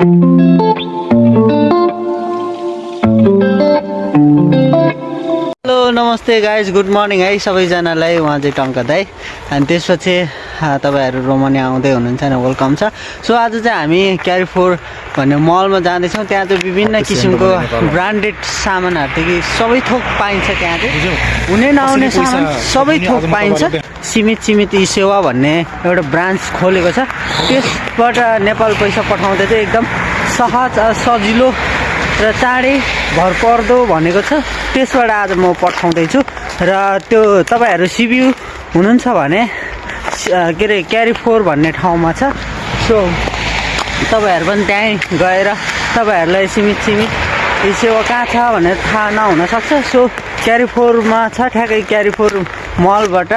Hello नमस्ते guys good morning है सबैजनालाई उहाँ चाहिँ टङ्क दाई। अनि त्यसपछि तपाईँहरू रोमनी आउँदै हुनुहुन्छ भने वेलकम छ। सो आज चाहिँ हामी क्यारिफोर भन्ने मलमा जाँदैछौँ। त्यहाँ चाहिँ विभिन्न किसिमको ब्रान्डेड सामानहरूदेखि सबै थोक पाइन्छ त्यहाँ चाहिँ। हुने नहुने सामान सबै थोक पाइन्छ। सीमित सीमित ई सेवा भन्ने एउटा ब्रान्च खोलेको छ। त्यसबाट नेपाल पैसा पठाउँदा चाहिँ एकदम सहज सजिलो र चाँडै भरपर्दो भनेको छ। त्यसबाट आज म पठाउँदैछु। र त्यो तपाईँहरू सिबियु हुनुहुन्छ भने के अरे क्यारी फोर भन्ने ठाउँमा छ। सो तपाईँहरू पनि त्यहीँ गएर तपाईँहरूलाई सीमित सीमित सेवा कहाँ छ भनेर थाहा नहुनसक्छ। सो क्यारी फोरमा छ ठ्याक्कै क्यारी फोर मलबाट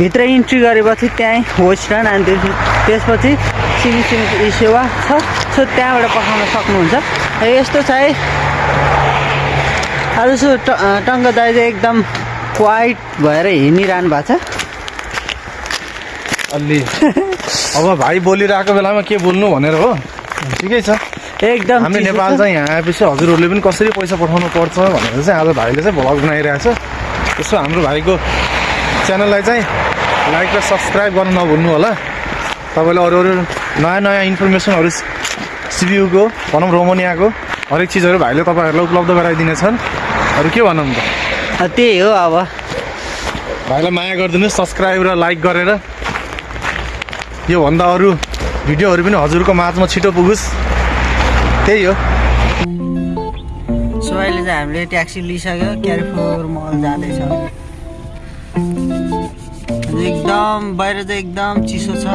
भित्र इन्ट्री गरेपछि त्यहीँ वेस्टर्न अनि त्यस- त्यसपछि सीमित ई सेवा छ। सो त्यहाँबाट पठाउन सक्नुहुन्छ। र यस्तो छ है। आज सो ट टङ्क दाइ चाहिँ एकदम क्वाइट भएर हिँडिरहनु भएको छ। अलि। अब भाइ बोलिरहेको बेलामा के बोल्नु भनेर हो? ठिकै छ। एकदम हामी नेपाल छ। चाहिँ यहाँ आएपछि हजुरहरूले पनि कसरी पैसा पठाउनु पर्छ भनेर चाहिँ आज भाइले चाहिँ भ्लग बनाइरहेछ त्यसो हाम्रो भाइको च्यानललाई चाहिँ लाइक र सब्सक्राइब गर्नु नभुल्नु होला। तपाईँले अरू अरू नयाँ नयाँ इन्फर्मेसनहरू सिबियुको भनौँ रोमोनियाको हरेक चिजहरू भाइले तपाईँहरूलाई उपलब्ध गराइदिनेछन्। अरू के भनौँ त त्यही हो अब। भाइलाई माया गरिदिनुहोस् सब्सक्राइब र लाइक गरेर। योभन्दा अरू भिडियोहरू पनि हजुरको माझमा छिटो पुगोस्। त्यही हो। सो अहिले चाहिँ हामीले ट्याक्सी लिइसक्यो क्यारिफोर मल जाँदैछ। एकदम बाहिर चाहिँ एकदम चिसो छ।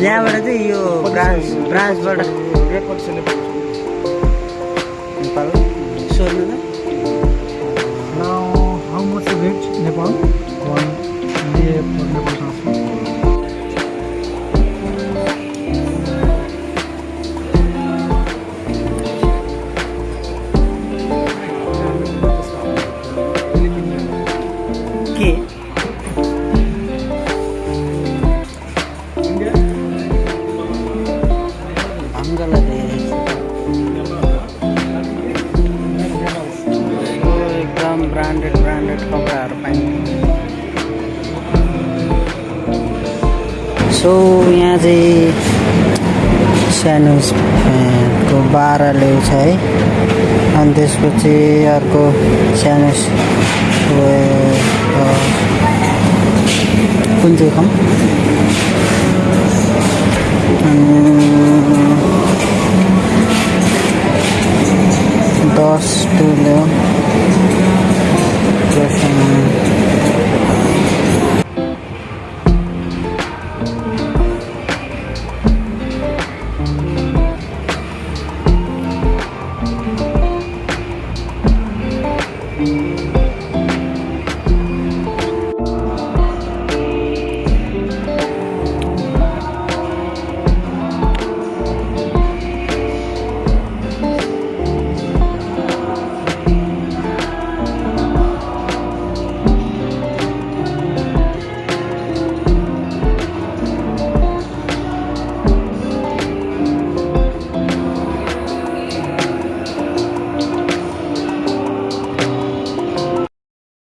यहाँबाट चाहिँ यो ब्रान्च ब्रान्चबाट। नेपाल सोध्नु न सो यहाँ चाहिँ सानो को बाह्र ल्याउँछ है। अनि त्यसपछि अर्को सानो कुन चाहिँ अम्, दस टु